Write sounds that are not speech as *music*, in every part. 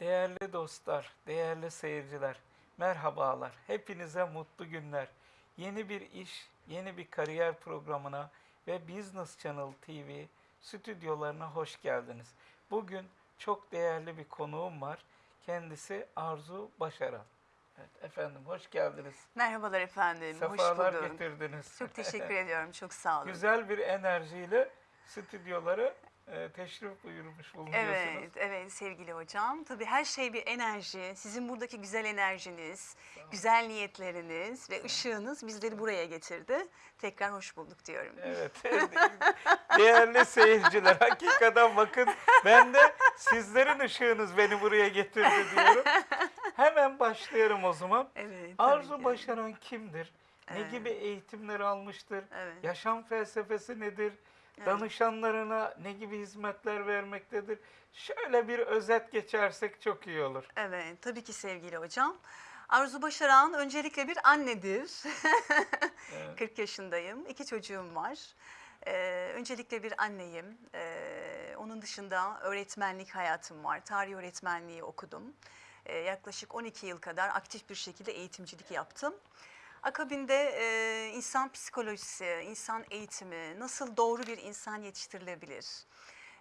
Değerli dostlar, değerli seyirciler, merhabalar. Hepinize mutlu günler. Yeni bir iş, yeni bir kariyer programına ve Business Channel TV stüdyolarına hoş geldiniz. Bugün çok değerli bir konuğum var. Kendisi Arzu Başaran. Evet, efendim hoş geldiniz. Merhabalar efendim. Sefalar Hoş bulduk. getirdiniz. Çok teşekkür ediyorum. Çok sağ olun. Güzel bir enerjiyle stüdyolara e, teşrif buyurmuş bulunuyorsunuz. Evet, evet sevgili hocam. Tabii her şey bir enerji. Sizin buradaki güzel enerjiniz, güzel niyetleriniz ve ışığınız bizleri buraya getirdi. Tekrar hoş bulduk diyorum. Evet. *laughs* Değerli seyirciler hakikaten bakın ben de sizlerin ışığınız beni buraya getirdi diyorum. Hemen başlayalım o zaman. *laughs* Evet. Arzu ki. Başaran kimdir? Ne Evet. gibi eğitimler almıştır? Evet. Yaşam felsefesi nedir? Evet. Danışanlarına ne gibi hizmetler vermektedir? Şöyle bir özet geçersek çok iyi olur. Evet, tabii ki sevgili hocam. Arzu Başaran öncelikle bir annedir. Evet. *laughs* 40 yaşındayım. İki çocuğum var. Ee, öncelikle bir anneyim. Ee, onun dışında öğretmenlik hayatım var. Tarih öğretmenliği okudum. Ee, yaklaşık 12 yıl kadar aktif bir şekilde eğitimcilik yaptım. Akabinde e, insan psikolojisi, insan eğitimi, nasıl doğru bir insan yetiştirilebilir?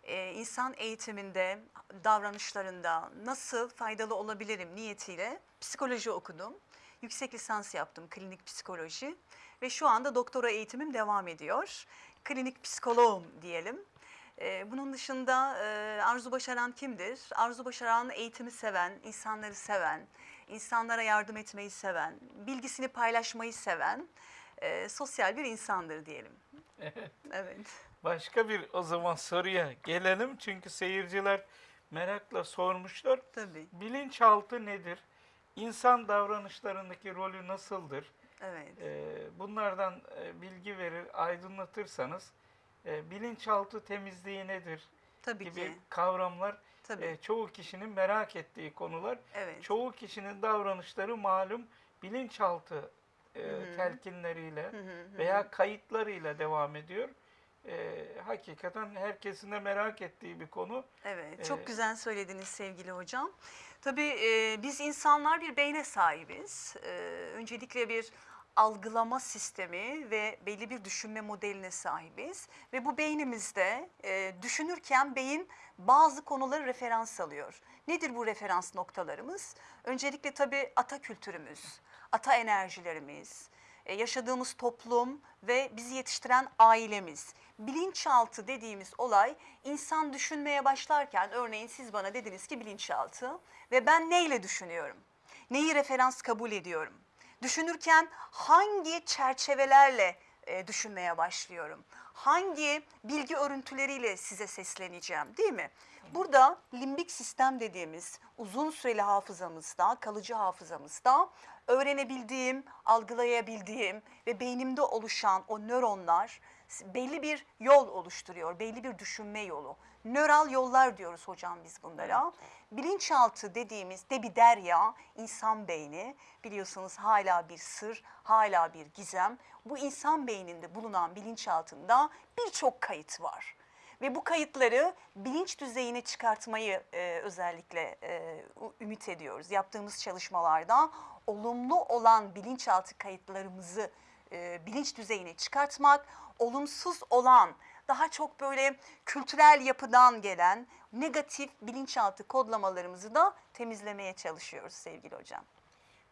Ee, insan eğitiminde, davranışlarında nasıl faydalı olabilirim niyetiyle psikoloji okudum. Yüksek lisans yaptım klinik psikoloji ve şu anda doktora eğitimim devam ediyor. Klinik psikoloğum diyelim. Ee, bunun dışında e, Arzu Başaran kimdir? Arzu Başaran eğitimi seven, insanları seven, insanlara yardım etmeyi seven, bilgisini paylaşmayı seven e, sosyal bir insandır diyelim. Evet. Başka bir o zaman soruya gelelim çünkü seyirciler merakla sormuşlar. Tabii. Bilinçaltı nedir? İnsan davranışlarındaki rolü nasıldır? Evet. Ee, bunlardan e, bilgi verir, aydınlatırsanız e, bilinçaltı temizliği nedir Tabii gibi ki. kavramlar Tabii. e, çoğu kişinin merak ettiği konular. Evet. Çoğu kişinin davranışları malum bilinçaltı e, telkinleriyle veya kayıtlarıyla devam ediyor. E, hakikaten herkesin de merak ettiği bir konu. Evet, çok Ee, güzel söylediniz sevgili hocam. Tabii e, biz insanlar bir beyne sahibiz. E, öncelikle bir algılama sistemi ve belli bir düşünme modeline sahibiz. Ve bu beynimizde e, düşünürken beyin bazı konuları referans alıyor. Nedir bu referans noktalarımız? Öncelikle tabii ata kültürümüz, ata enerjilerimiz, e, yaşadığımız toplum ve bizi yetiştiren ailemiz. Bilinçaltı dediğimiz olay insan düşünmeye başlarken örneğin siz bana dediniz ki bilinçaltı ve ben neyle düşünüyorum? Neyi referans kabul ediyorum? Düşünürken hangi çerçevelerle e, düşünmeye başlıyorum? Hangi bilgi örüntüleriyle size sesleneceğim değil mi? Burada limbik sistem dediğimiz uzun süreli hafızamızda, kalıcı hafızamızda öğrenebildiğim, algılayabildiğim ve beynimde oluşan o nöronlar belli bir yol oluşturuyor, belli bir düşünme yolu. Nöral yollar diyoruz hocam biz bunlara. Bilinçaltı dediğimiz de bir derya, insan beyni biliyorsunuz hala bir sır, hala bir gizem. Bu insan beyninde bulunan bilinçaltında birçok kayıt var. Ve bu kayıtları bilinç düzeyine çıkartmayı e, özellikle e, ümit ediyoruz. Yaptığımız çalışmalarda olumlu olan bilinçaltı kayıtlarımızı e, bilinç düzeyine çıkartmak, olumsuz olan daha çok böyle kültürel yapıdan gelen negatif bilinçaltı kodlamalarımızı da temizlemeye çalışıyoruz sevgili hocam.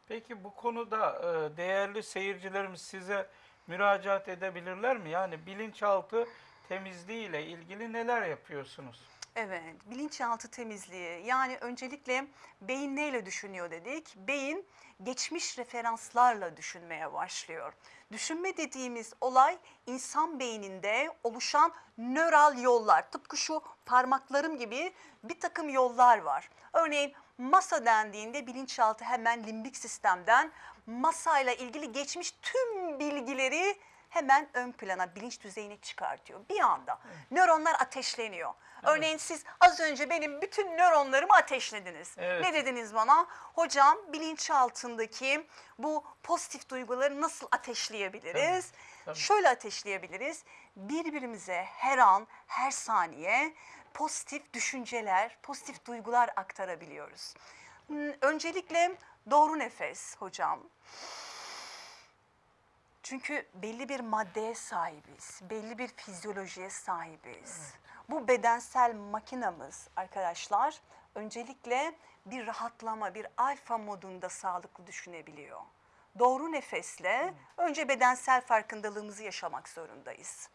Peki bu konuda e, değerli seyircilerimiz size müracaat edebilirler mi? Yani bilinçaltı temizliği ile ilgili neler yapıyorsunuz? Evet, bilinçaltı temizliği. Yani öncelikle beyin neyle düşünüyor dedik? Beyin geçmiş referanslarla düşünmeye başlıyor. Düşünme dediğimiz olay insan beyninde oluşan nöral yollar. Tıpkı şu parmaklarım gibi bir takım yollar var. Örneğin masa dendiğinde bilinçaltı hemen limbik sistemden masayla ilgili geçmiş tüm bilgileri hemen ön plana bilinç düzeyine çıkartıyor. Bir anda nöronlar ateşleniyor. Örneğin siz az önce benim bütün nöronlarımı ateşlediniz. Evet. Ne dediniz bana? Hocam bilinçaltındaki bu pozitif duyguları nasıl ateşleyebiliriz? tabii. Şöyle ateşleyebiliriz. Birbirimize her an, her saniye pozitif düşünceler, pozitif duygular aktarabiliyoruz. Hmm, Öncelikle doğru nefes hocam. Çünkü belli bir maddeye sahibiz, belli bir fizyolojiye sahibiz. Bu bedensel makinamız arkadaşlar öncelikle bir rahatlama, bir alfa modunda sağlıklı düşünebiliyor. Doğru nefesle önce bedensel farkındalığımızı yaşamak zorundayız.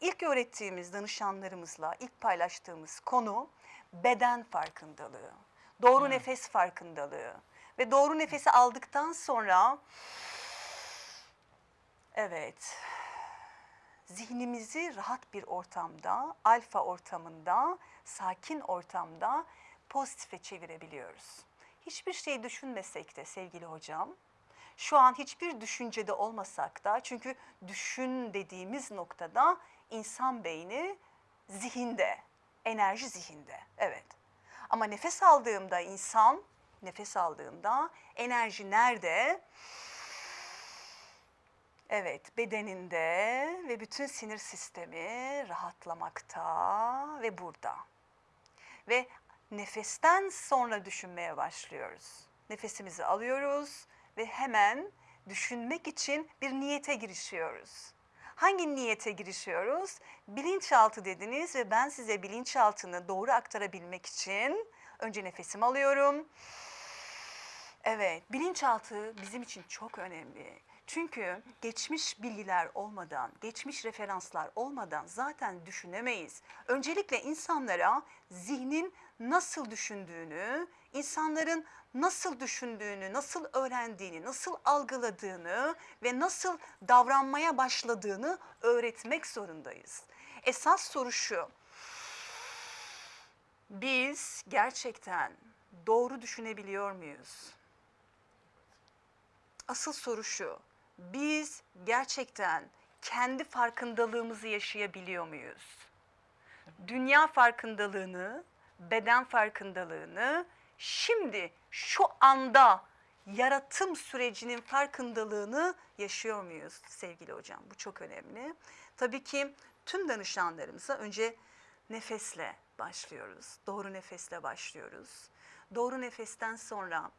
İlk öğrettiğimiz danışanlarımızla ilk paylaştığımız konu beden farkındalığı. Doğru nefes farkındalığı. Ve doğru nefesi aldıktan sonra evet zihnimizi rahat bir ortamda, alfa ortamında, sakin ortamda pozitife çevirebiliyoruz. Hiçbir şey düşünmesek de sevgili hocam, şu an hiçbir düşüncede olmasak da çünkü düşün dediğimiz noktada insan beyni zihinde, enerji zihinde. Evet. Ama nefes aldığımda insan, nefes aldığında enerji nerede? Evet, bedeninde ve bütün sinir sistemi rahatlamakta ve burada. Ve nefesten sonra düşünmeye başlıyoruz. Nefesimizi alıyoruz ve hemen düşünmek için bir niyete girişiyoruz. Hangi niyete girişiyoruz? Bilinçaltı dediniz ve ben size bilinçaltını doğru aktarabilmek için önce nefesimi alıyorum. Evet, bilinçaltı bizim için çok önemli. Çünkü geçmiş bilgiler olmadan, geçmiş referanslar olmadan zaten düşünemeyiz. Öncelikle insanlara zihnin nasıl düşündüğünü, insanların nasıl düşündüğünü, nasıl öğrendiğini, nasıl algıladığını ve nasıl davranmaya başladığını öğretmek zorundayız. Esas soru şu. Biz gerçekten doğru düşünebiliyor muyuz? Asıl soru şu. Biz gerçekten kendi farkındalığımızı yaşayabiliyor muyuz? Dünya farkındalığını, beden farkındalığını şimdi şu anda yaratım sürecinin farkındalığını yaşıyor muyuz sevgili hocam? Bu çok önemli. Tabii ki tüm danışanlarımıza önce nefesle başlıyoruz. Doğru nefesle başlıyoruz. Doğru nefesten sonra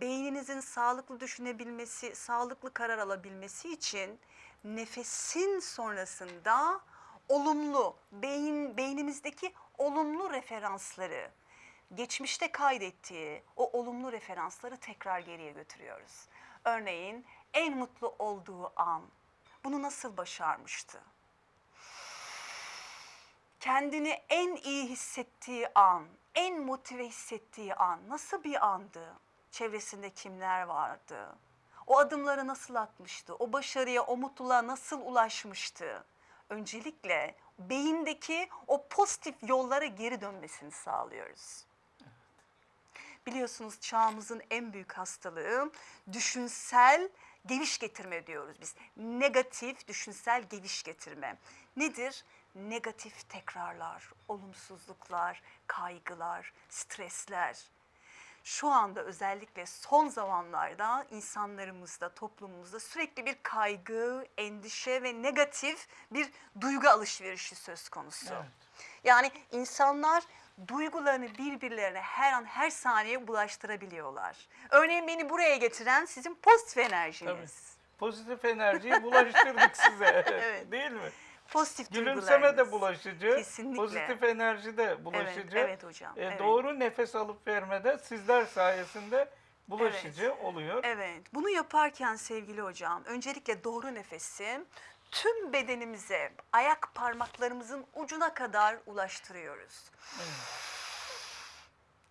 beyninizin sağlıklı düşünebilmesi, sağlıklı karar alabilmesi için nefesin sonrasında olumlu, beyin beynimizdeki olumlu referansları, geçmişte kaydettiği o olumlu referansları tekrar geriye götürüyoruz. Örneğin en mutlu olduğu an bunu nasıl başarmıştı? Kendini en iyi hissettiği an, en motive hissettiği an nasıl bir andı? Çevresinde kimler vardı? O adımları nasıl atmıştı? O başarıya, o mutluluğa nasıl ulaşmıştı? Öncelikle beyindeki o pozitif yollara geri dönmesini sağlıyoruz. Biliyorsunuz çağımızın en büyük hastalığı düşünsel geviş getirme diyoruz biz. Negatif düşünsel geviş getirme. Nedir? Negatif tekrarlar, olumsuzluklar, kaygılar, stresler. Şu anda özellikle son zamanlarda insanlarımızda, toplumumuzda sürekli bir kaygı, endişe ve negatif bir duygu alışverişi söz konusu. Evet. Yani insanlar duygularını birbirlerine her an her saniye bulaştırabiliyorlar. Örneğin beni buraya getiren sizin pozitif enerjiniz. Pozitif enerjiyi bulaştırdık size. *laughs* Evet. Değil mi? Pozitif Gülümseme de bulaşıcı. Kesinlikle. Pozitif enerji de bulaşıcı. Evet, evet hocam. E, evet. Doğru nefes alıp vermede sizler sayesinde bulaşıcı oluyor. Evet, bunu yaparken sevgili hocam, öncelikle doğru nefesi tüm bedenimize, ayak parmaklarımızın ucuna kadar ulaştırıyoruz.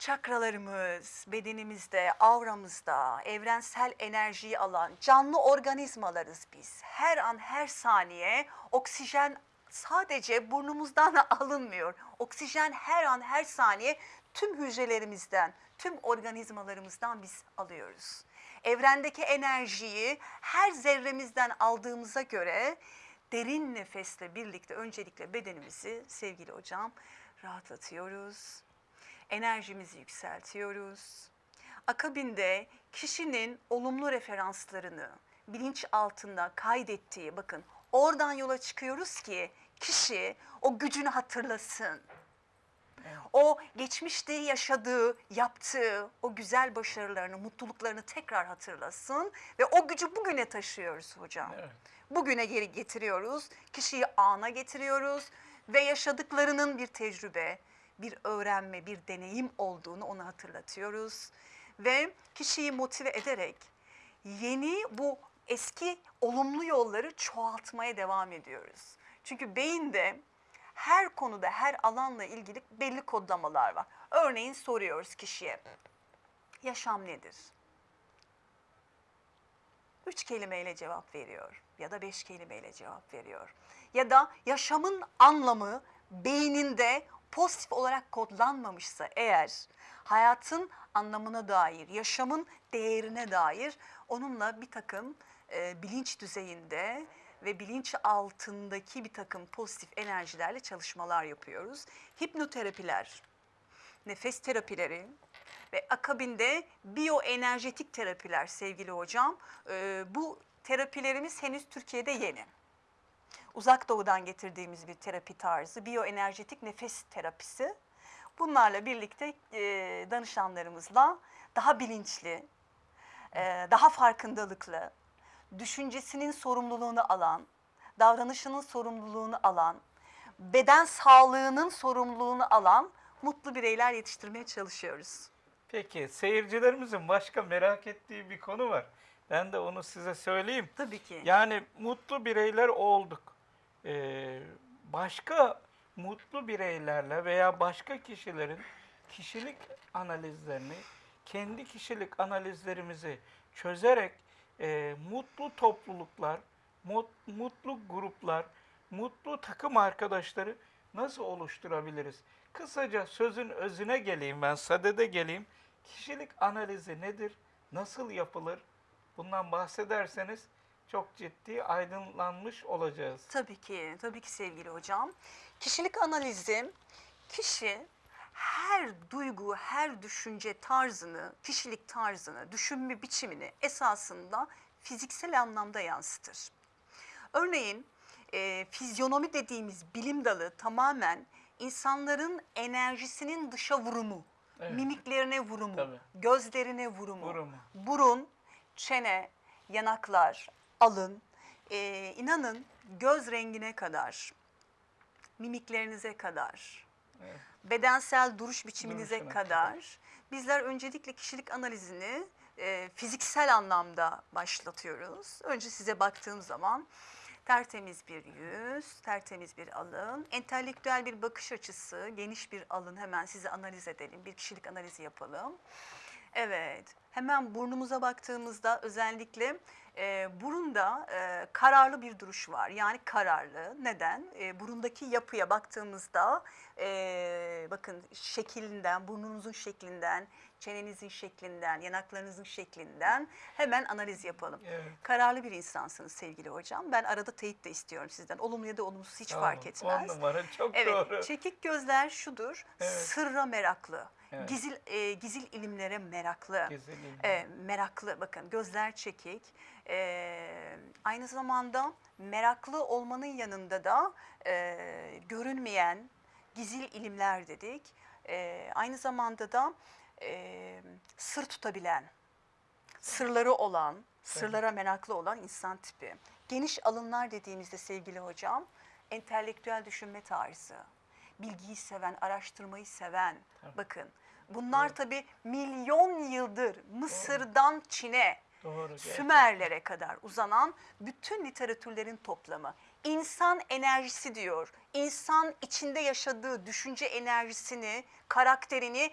Çakralarımız, bedenimizde, avramızda, evrensel enerjiyi alan canlı organizmalarız biz. Her an, her saniye oksijen sadece burnumuzdan *laughs* alınmıyor. Oksijen her an, her saniye tüm hücrelerimizden, tüm organizmalarımızdan biz alıyoruz. Evrendeki enerjiyi her zerremizden aldığımıza göre derin nefesle birlikte öncelikle bedenimizi sevgili hocam rahatlatıyoruz. Enerjimizi yükseltiyoruz. Akabinde kişinin olumlu referanslarını bilinç altında kaydettiği bakın oradan yola çıkıyoruz ki kişi o gücünü hatırlasın. O geçmişte yaşadığı, yaptığı o güzel başarılarını, mutluluklarını tekrar hatırlasın ve o gücü bugüne taşıyoruz hocam. Evet. Bugüne geri getiriyoruz, kişiyi ana getiriyoruz ve yaşadıklarının bir tecrübe, bir öğrenme, bir deneyim olduğunu ona hatırlatıyoruz. Ve kişiyi motive ederek yeni bu eski olumlu yolları çoğaltmaya devam ediyoruz. Çünkü beyinde her konuda, her alanla ilgili belli kodlamalar var. Örneğin soruyoruz kişiye, yaşam nedir? Üç kelimeyle cevap veriyor ya da beş kelimeyle cevap veriyor. Ya da yaşamın anlamı beyninde pozitif olarak kodlanmamışsa eğer hayatın anlamına dair, yaşamın değerine dair onunla bir takım e, bilinç düzeyinde ve bilinç altındaki bir takım pozitif enerjilerle çalışmalar yapıyoruz. Hipnoterapiler, nefes terapileri ve akabinde biyoenerjetik terapiler sevgili hocam. Ee, bu terapilerimiz henüz Türkiye'de yeni. Uzak doğudan getirdiğimiz bir terapi tarzı, biyoenerjetik nefes terapisi. Bunlarla birlikte e, danışanlarımızla daha bilinçli, e, daha farkındalıklı, düşüncesinin sorumluluğunu alan, davranışının sorumluluğunu alan, beden sağlığının sorumluluğunu alan mutlu bireyler yetiştirmeye çalışıyoruz. Peki seyircilerimizin başka merak ettiği bir konu var. Ben de onu size söyleyeyim. Tabii ki. Yani mutlu bireyler olduk. Ee, başka mutlu bireylerle veya başka kişilerin kişilik analizlerini, kendi kişilik analizlerimizi çözerek e, mutlu topluluklar, mut- mutlu gruplar, mutlu takım arkadaşları nasıl oluşturabiliriz? Kısaca sözün özüne geleyim ben, sadede geleyim. Kişilik analizi nedir? Nasıl yapılır? Bundan bahsederseniz çok ciddi aydınlanmış olacağız. Tabii ki, tabii ki sevgili hocam. Kişilik analizi, kişi her duygu, her düşünce tarzını, kişilik tarzını, düşünme biçimini esasında fiziksel anlamda yansıtır. Örneğin e, fizyonomi dediğimiz bilim dalı tamamen insanların enerjisinin dışa vurumu, Evet. mimiklerine vurumu, Tabii. gözlerine vurumu, Vurumu. burun, çene, yanaklar, alın, e, inanın göz rengine kadar, mimiklerinize kadar, Evet. bedensel duruş biçiminize Duruşuna kadar bizler öncelikle kişilik analizini e, fiziksel anlamda başlatıyoruz. Önce size baktığım zaman tertemiz bir yüz, tertemiz bir alın, entelektüel bir bakış açısı, geniş bir alın hemen size analiz edelim, bir kişilik analizi yapalım. Evet, hemen burnumuza baktığımızda özellikle e, burunda e, kararlı bir duruş var. Yani kararlı. Neden? E, burundaki yapıya baktığımızda e, bakın şeklinden, burnunuzun şeklinden, çenenizin şeklinden, yanaklarınızın şeklinden hemen analiz yapalım. Evet. Kararlı bir insansınız sevgili hocam. Ben arada teyit de istiyorum sizden. Olumlu ya da olumsuz hiç fark Tamam, etmez. On numara çok Evet, doğru. çekik gözler şudur. Evet. Sırra meraklı. Evet. Gizil e, gizil ilimlere meraklı. Güzelim. E, meraklı bakın gözler çekik. E, aynı zamanda meraklı olmanın yanında da e, görünmeyen gizil ilimler dedik. E, aynı zamanda da e, sır tutabilen, sırları olan, sırlara meraklı olan insan tipi. Geniş alınlar dediğimizde sevgili hocam, entelektüel düşünme tarzı, bilgiyi seven, araştırmayı seven. Tabii. Bakın bunlar tabii milyon yıldır Mısır'dan Çin'e, Doğru. Sümerlere kadar uzanan bütün literatürlerin toplamı. İnsan enerjisi diyor. İnsan içinde yaşadığı düşünce enerjisini, karakterini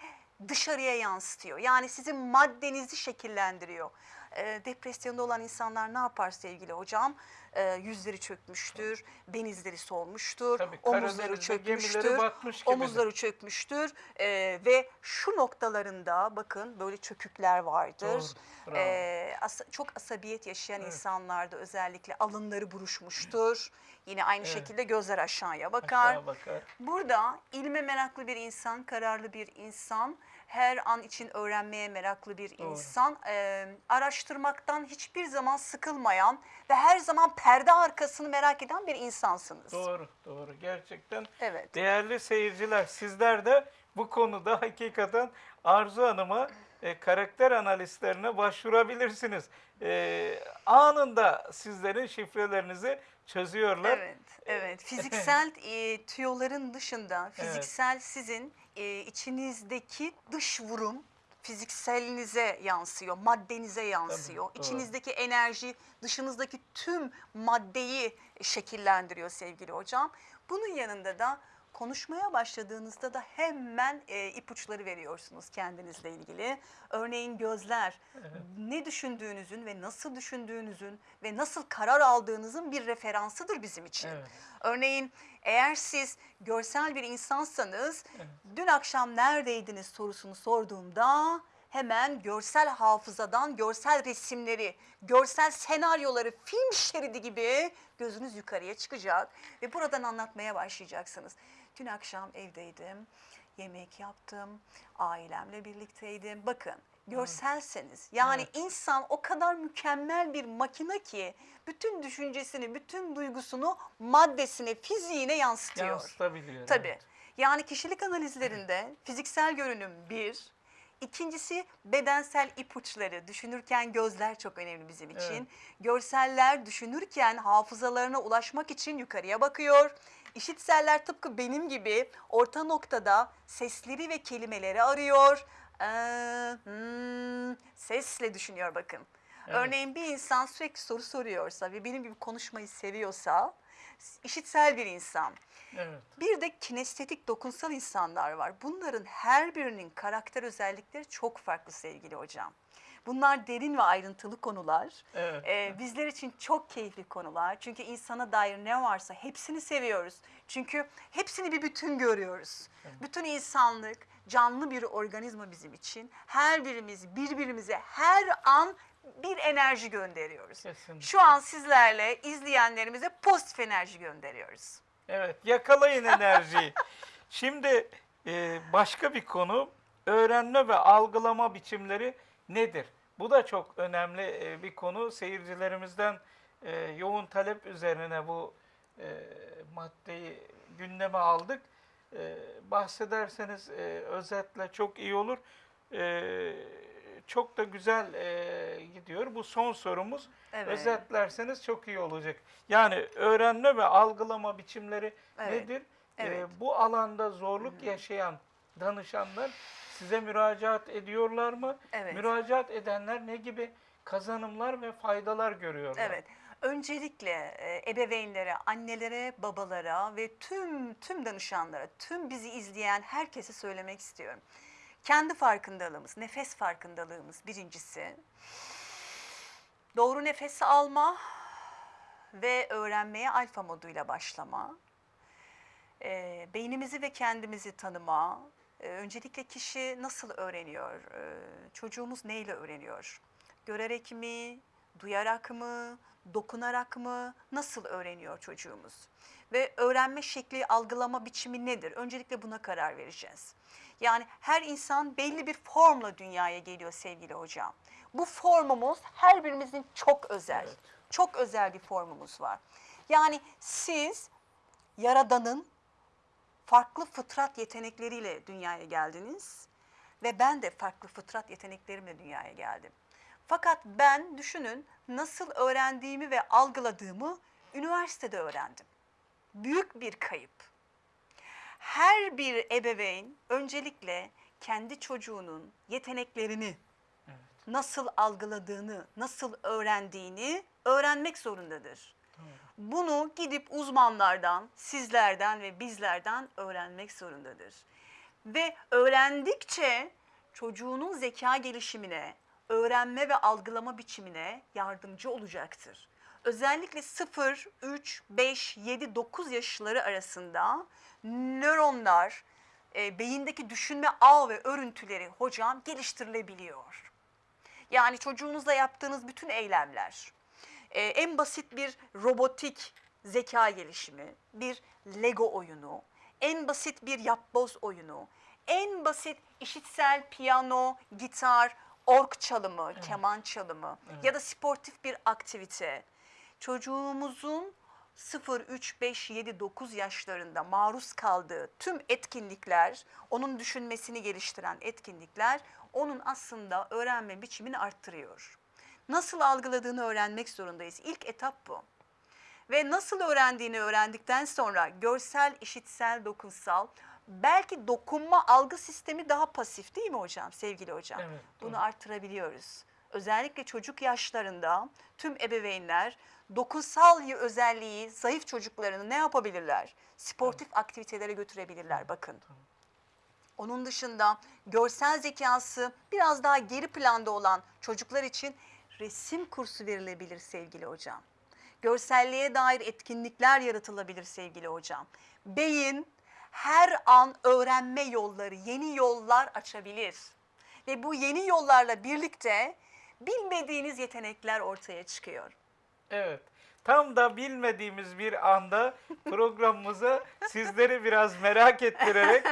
dışarıya yansıtıyor. Yani sizin maddenizi şekillendiriyor. E, depresyonda olan insanlar ne yapar sevgili hocam? E, yüzleri çökmüştür, denizleri solmuştur, Tabii, omuzları çökmüştür, omuzları çökmüştür E, ve şu noktalarında bakın böyle çökükler vardır. Doğru. E, asa- çok asabiyet yaşayan Evet. insanlarda özellikle alınları buruşmuştur. Yine aynı Evet. şekilde gözler aşağıya bakar. Aşağı bakar. Burada ilme meraklı bir insan, kararlı bir insan, her an için öğrenmeye meraklı bir Doğru. insan, e, araştırmaktan hiçbir zaman sıkılmayan ve her zaman perde arkasını merak eden bir insansınız. Doğru, doğru. Gerçekten Evet. değerli seyirciler sizler de bu konuda hakikaten Arzu Hanım'a e, karakter analistlerine başvurabilirsiniz. E, anında sizlerin şifrelerinizi çözüyorlar. Evet, evet. Fiziksel e, tüyoların dışında, fiziksel sizin e, içinizdeki dış vurum fizikselinize yansıyor, maddenize yansıyor. doğru. İçinizdeki enerji dışınızdaki tüm maddeyi şekillendiriyor sevgili hocam. Bunun yanında da konuşmaya başladığınızda da hemen e, ipuçları veriyorsunuz kendinizle ilgili. Örneğin gözler ne düşündüğünüzün ve nasıl düşündüğünüzün ve nasıl karar aldığınızın bir referansıdır bizim için. Evet. Örneğin eğer siz görsel bir insansanız dün akşam neredeydiniz sorusunu sorduğumda hemen görsel hafızadan görsel resimleri, görsel senaryoları film şeridi gibi gözünüz yukarıya çıkacak ve buradan anlatmaya başlayacaksınız. Dün akşam evdeydim, yemek yaptım, ailemle birlikteydim. Bakın görselseniz yani Evet. insan o kadar mükemmel bir makine ki bütün düşüncesini, bütün duygusunu maddesine, fiziğine yansıtıyor. Yansıtabiliyor. Tabii. evet. Yani kişilik analizlerinde fiziksel görünüm bir, ikincisi bedensel ipuçları. Düşünürken gözler çok önemli bizim için. Evet. Görseller düşünürken hafızalarına ulaşmak için yukarıya bakıyor. İşitseller tıpkı benim gibi orta noktada sesleri ve kelimeleri arıyor. Ee, hmm, sesle düşünüyor bakın. Evet. Örneğin bir insan sürekli soru soruyorsa ve benim gibi konuşmayı seviyorsa, işitsel bir insan. Evet. Bir de kinestetik dokunsal insanlar var. Bunların her birinin karakter özellikleri çok farklı sevgili hocam. Bunlar derin ve ayrıntılı konular. Evet. Ee, bizler için çok keyifli konular. Çünkü insana dair ne varsa hepsini seviyoruz. Çünkü hepsini bir bütün görüyoruz. Bütün insanlık canlı bir organizma bizim için. Her birimiz birbirimize her an bir enerji gönderiyoruz. Kesinlikle. Şu an sizlerle izleyenlerimize pozitif enerji gönderiyoruz. Evet, yakalayın enerjiyi. *laughs* Şimdi e, başka bir konu, öğrenme ve algılama biçimleri nedir? Bu da çok önemli e, bir konu. Seyircilerimizden e, yoğun talep üzerine bu e, maddeyi gündeme aldık. Bahsederseniz özetle çok iyi olur. Çok da güzel gidiyor. Bu son sorumuz. Evet. Özetlerseniz çok iyi olacak. Yani öğrenme ve algılama biçimleri Evet, nedir? Evet. bu alanda zorluk yaşayan danışanlar size müracaat ediyorlar mı? Evet. Müracaat edenler ne gibi kazanımlar ve faydalar görüyorlar? Evet. Öncelikle e, ebeveynlere, annelere, babalara ve tüm tüm danışanlara, tüm bizi izleyen herkese söylemek istiyorum. Kendi farkındalığımız, nefes farkındalığımız birincisi. Doğru nefesi alma ve öğrenmeye alfa moduyla başlama. E, beynimizi ve kendimizi tanıma. E, öncelikle kişi nasıl öğreniyor? E, çocuğumuz neyle öğreniyor? Görerek mi, duyarak mı, dokunarak mı, nasıl öğreniyor çocuğumuz? Ve öğrenme şekli, algılama biçimi nedir? Öncelikle buna karar vereceğiz. Yani her insan belli bir formla dünyaya geliyor sevgili hocam. Bu formumuz her birimizin çok özel, Evet. çok özel bir formumuz var. Yani siz Yaradan'ın farklı fıtrat yetenekleriyle dünyaya geldiniz ve ben de farklı fıtrat yeteneklerimle dünyaya geldim. Fakat ben düşünün nasıl öğrendiğimi ve algıladığımı üniversitede öğrendim. Büyük bir kayıp. Her bir ebeveyn öncelikle kendi çocuğunun yeteneklerini Evet. nasıl algıladığını, nasıl öğrendiğini öğrenmek zorundadır. Bunu gidip uzmanlardan, sizlerden ve bizlerden öğrenmek zorundadır. Ve öğrendikçe çocuğunun zeka gelişimine, öğrenme ve algılama biçimine yardımcı olacaktır. Özellikle 0, 3, 5, 7, 9 yaşları arasında nöronlar, e, beyindeki düşünme ağ ve örüntüleri hocam geliştirilebiliyor. Yani çocuğunuzla yaptığınız bütün eylemler, e, en basit bir robotik zeka gelişimi, bir Lego oyunu, en basit bir yapboz oyunu, en basit işitsel piyano, gitar, org çalımı, keman çalımı ya da sportif bir aktivite. Çocuğumuzun 0, 3, 5, 7, 9 yaşlarında maruz kaldığı tüm etkinlikler, onun düşünmesini geliştiren etkinlikler onun aslında öğrenme biçimini arttırıyor. Nasıl algıladığını öğrenmek zorundayız. İlk etap bu. Ve nasıl öğrendiğini öğrendikten sonra görsel, işitsel, dokunsal, belki dokunma algı sistemi daha pasif değil mi hocam, sevgili hocam? Evet, Bunu doğru. artırabiliyoruz. Özellikle çocuk yaşlarında tüm ebeveynler dokunsal özelliği zayıf çocuklarını ne yapabilirler? Sportif aktivitelere götürebilirler bakın. Onun dışında görsel zekası biraz daha geri planda olan çocuklar için resim kursu verilebilir sevgili hocam. Görselliğe dair etkinlikler yaratılabilir sevgili hocam. Beyin her an öğrenme yolları, yeni yollar açabilir. Ve bu yeni yollarla birlikte bilmediğiniz yetenekler ortaya çıkıyor. Evet. Tam da bilmediğimiz bir anda programımıza *laughs* sizleri biraz merak ettirerek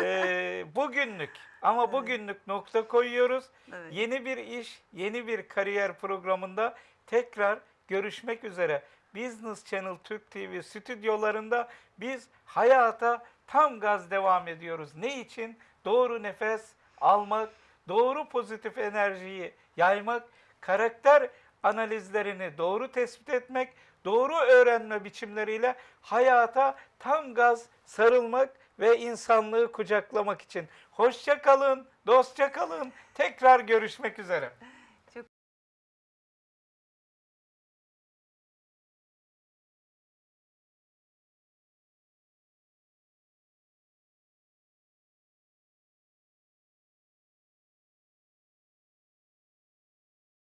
eee, bugünlük ama bugünlük nokta koyuyoruz. Evet. Yeni bir iş, yeni bir kariyer programında tekrar görüşmek üzere. Business Channel Türk TV stüdyolarında biz hayata tam gaz devam ediyoruz. Ne için? Doğru nefes almak, doğru pozitif enerjiyi yaymak, karakter analizlerini doğru tespit etmek, doğru öğrenme biçimleriyle hayata tam gaz sarılmak ve insanlığı kucaklamak için. Hoşça kalın, dostça kalın. Tekrar görüşmek üzere.